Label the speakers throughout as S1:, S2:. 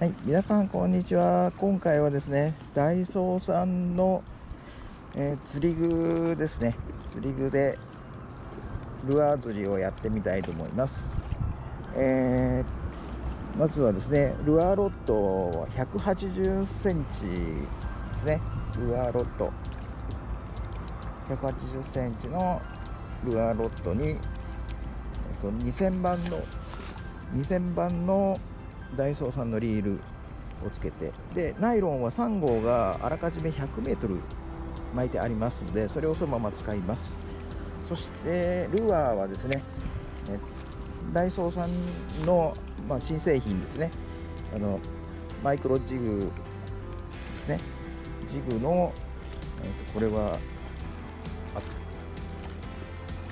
S1: はい、皆さんこんにちは。今回はですね、ダイソーさんの、えー、釣り具ですね。釣り具でルアー釣りをやってみたいと思います。えー、まずはですね、ルアーロッドは180センチですね。ルアーロッド180センチのルアーロッドに、えっと、2000番の2000番のダイソーさんのリールをつけて。でナイロンは3号があらかじめ 100m 巻いてありますのでそれをそのまま使います。そしてルアーはですねダイソーさんの、まあ、新製品ですね。あのマイクロジグですね。ジグの、えー、とこれは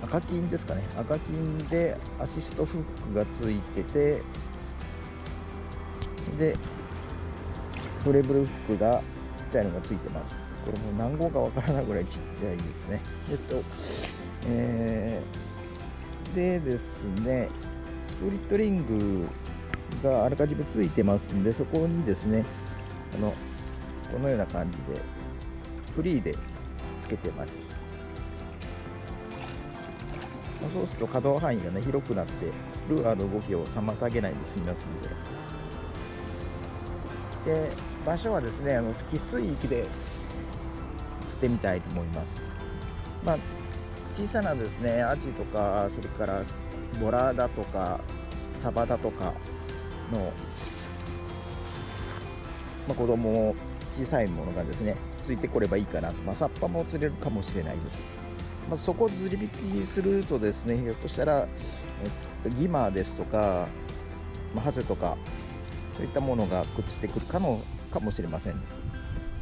S1: 赤金ですかね。赤金でアシストフックがついててでフレブルフックがちっちゃいのがついてます。これも何号かわからないぐらいちっちゃいですね。えっとえー、でですねスプリットリングがあらかじめついてますんでそこにですねあのこのような感じでフリーでつけてます。そうすると可動範囲がね広くなってルアーの動きを妨げないで済みますので。で場所はですねあの汽水域で釣ってみたいと思います。まあ小さなですねアジとかそれからボラだとかサバだとかの、まあ、子供小さいものがですねついてこればいいかなと、まあ、サッパも釣れるかもしれないです、まあ、そこ釣り引きするとですねひょっとしたら、ギマーですとか、ま、ハゼとかそういったものがくっついてくるかもかもしれません、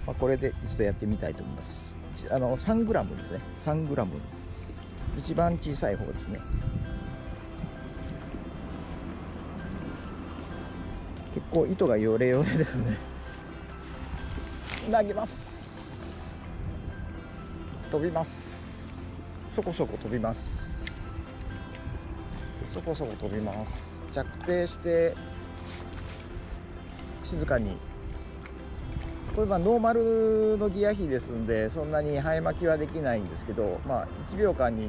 S1: まあ、これで一度やってみたいと思います。あの 3g ですね。3g 一番小さい方ですね。結構糸がヨレヨレですね。投げます。飛びます。そこそこ飛びます。そこそこ飛びます。着底して静かに。これはノーマルのギア比ですんでそんなに生え巻きはできないんですけど、まあ、1秒間に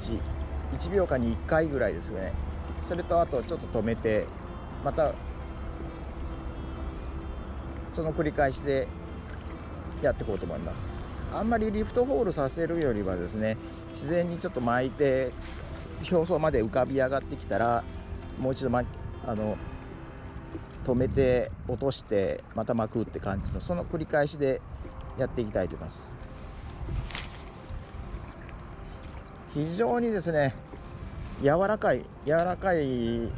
S1: 1, 1秒間に1回ぐらいですね。それとあとちょっと止めてまたその繰り返しでやっていこうと思います。あんまりリフトホールさせるよりはですね自然にちょっと巻いて表層まで浮かび上がってきたらもう一度、ま、あの止めて落としてまた巻くって感じのその繰り返しでやっていきたいと思います。非常にですね柔らかい柔らかい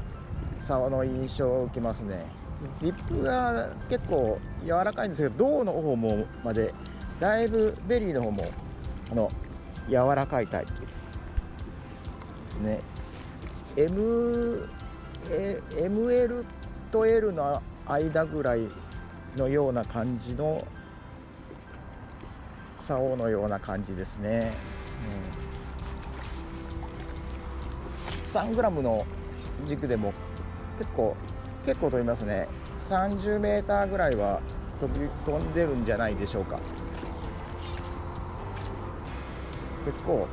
S1: 竿の印象を受けますね。リップが結構柔らかいんですけど胴の方までだいぶベリーの方もあの柔らかいタイプですね。M ML と L の間ぐらいのような感じの竿のような感じですね、うん、3g の軸でも結構結構飛びますね。30m ぐらいは飛び飛んでるんじゃないでしょうか。結構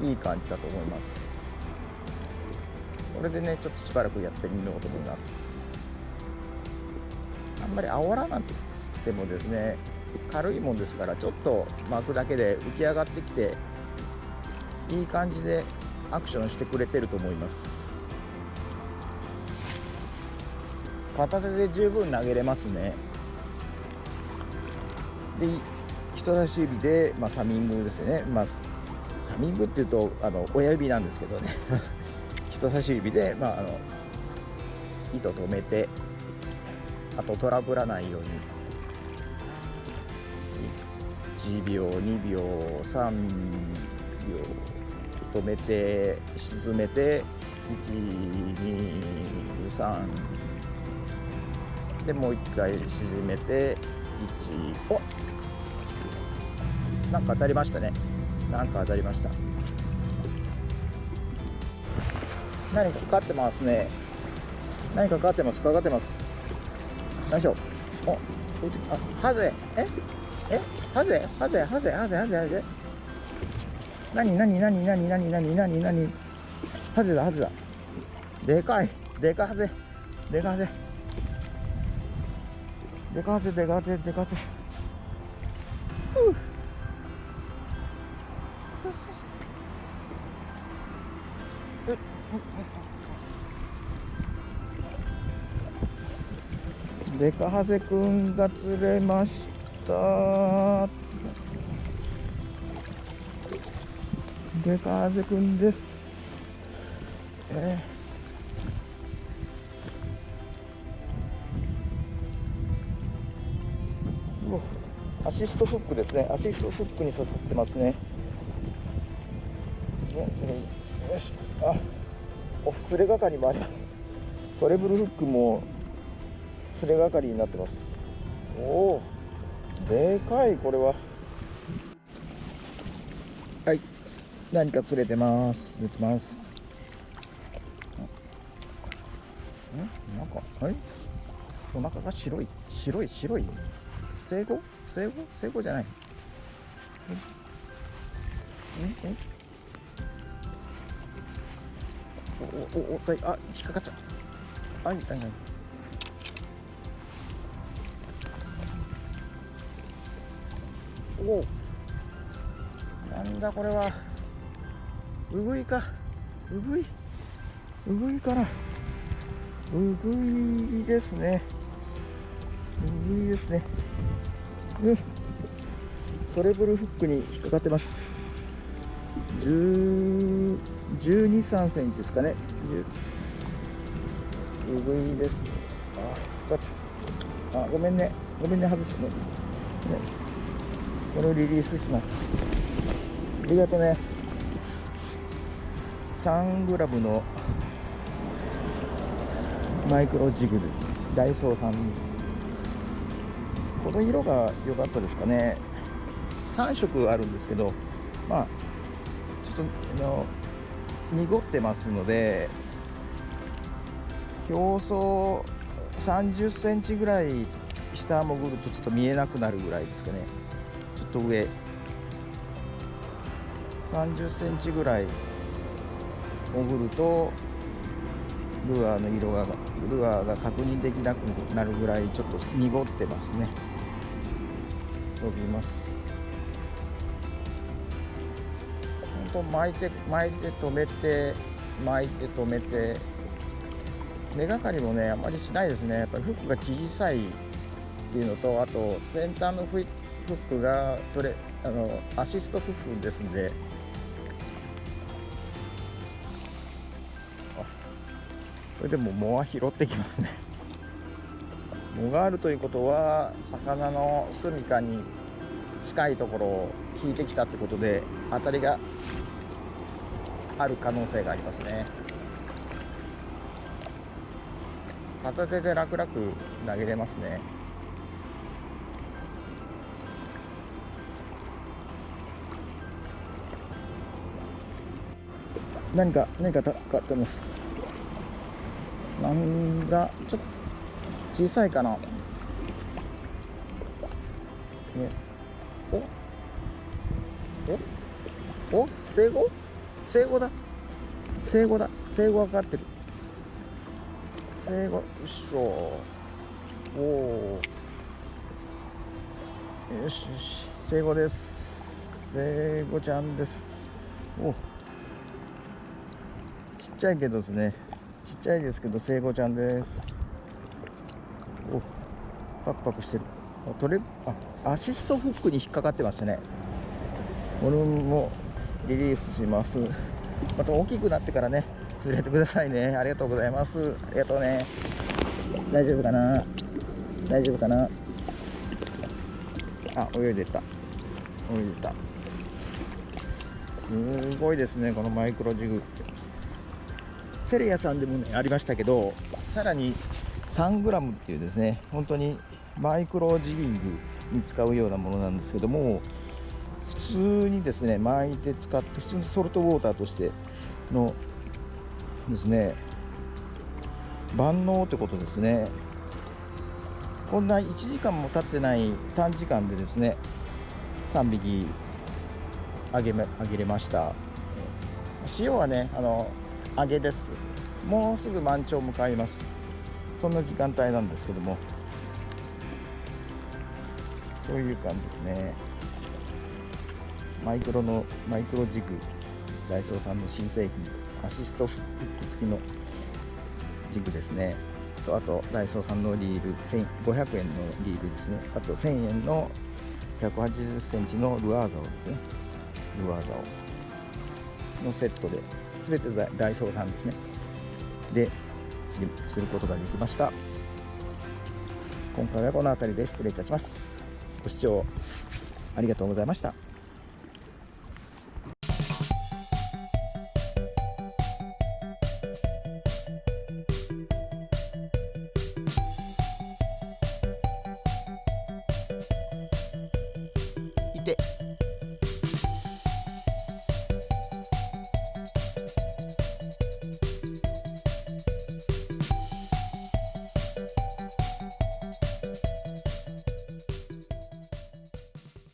S1: いい感じだと思います。これでねちょっとしばらくやってみようと思います。あんまり煽らなくてもですね軽いもんですからちょっと巻くだけで浮き上がってきていい感じでアクションしてくれてると思います。片手で十分投げれますね。で人差し指で、まあ、サミングですね、まあ、サミングっていうとあの親指なんですけどね。人差し指で、まあ、あの糸止めてあとトラブらないように1秒2秒3秒止めて沈めて123でもう一回沈めて1おなんか当たりましたねなんか当たりました何かかかってますね何かかかってますかかってますよいしょおあハゼ。え？え？ハゼ？ハゼ？ハゼ？ハゼ？ハゼ？ハゼ？何何何何何何何何ハゼだハゼだ。でかい。でかハゼ。でかハゼ。でかハゼでかハゼでかハゼ。ふう。デカハゼくんが釣れました。デカハゼくんです。えー、アシストフックですね。アシストフックに刺さってますね。ねよし。あおすれ係もあります。トレブルフックもすれ係になってます。おおでかいこれは。はい。何か釣れてます。釣れてます。んなんかはいお腹が白い。白い白い？生後？生後？生後じゃない。んんおおおおあ引っかかっちゃうはいはいはいおなんだこれは。うぐいか。うぐい。うぐいかなうぐいですね。うぐいですね。うん。トレブルフックに引っかかってます。1 2 3センチですかね。うぐいですあ引っかかっち。ゃったあごめんね。ごめんね外して。ね。これをリリースします。ありがとうね3グラムのマイクロジグですダイソーさんです。この色が良かったですかね。3色あるんですけどまあちょっとあの濁ってますので表層30センチぐらい下潜るとちょっと見えなくなるぐらいですかね。と上30センチぐらい。潜るとルアーの色がルアーが確認できなくなるぐらいちょっと濁ってますね。飛びます。本当巻いて巻いて止めて巻いて止めて。目がかりもねあまりしないですね。やっぱりフックが小さいっていうのとあと先端のフッフックが取れあのアシストフックですんで。これでも藻は拾ってきますね。藻があるということは魚の住みかに近いところを引いてきたってことで当たりがある可能性がありますね。片手で楽々投げれますね。何か何かかかってます。なんだちょっと小さいかな。ねおおお生後？生後だ。生後だ。生後がかかってる。生後よいしょ。おおよしよし。生後です。生後ちゃんです。お。ちっちゃいけどですね。ちっちゃいですけど生後ちゃんです。おパクパクしてる。あ取れあアシストフックに引っかかってましたね。これもリリースします。また大きくなってからね釣れてくださいね。ありがとうございます。ありがとうね。大丈夫かな？大丈夫かな？あ泳いでた。泳いでた。すごいですねこのマイクロジグって。セレアさんでも、ね、ありましたけどさらに 3g っていうですね本当にマイクロジリングに使うようなものなんですけども普通にですね巻いて使って普通にソルトウォーターとしてのですね万能ってことですね。こんな1時間も経ってない短時間でですね3匹あげげれました。塩はねあの揚げです。もうすぐ満潮向かいます。そんな時間帯なんですけども。そういう感じですね。マイクロのマイクロジグ。ダイソーさんの新製品。アシストフック付きのジグですね。とあとダイソーさんのリール。500円のリールですね。あと1000円の180センチのルアーザオですね。ルアーザオのセットで全てダイソーさんですね。で作ることができました。今回はこの辺りで失礼いたします。ご視聴ありがとうございました。いて。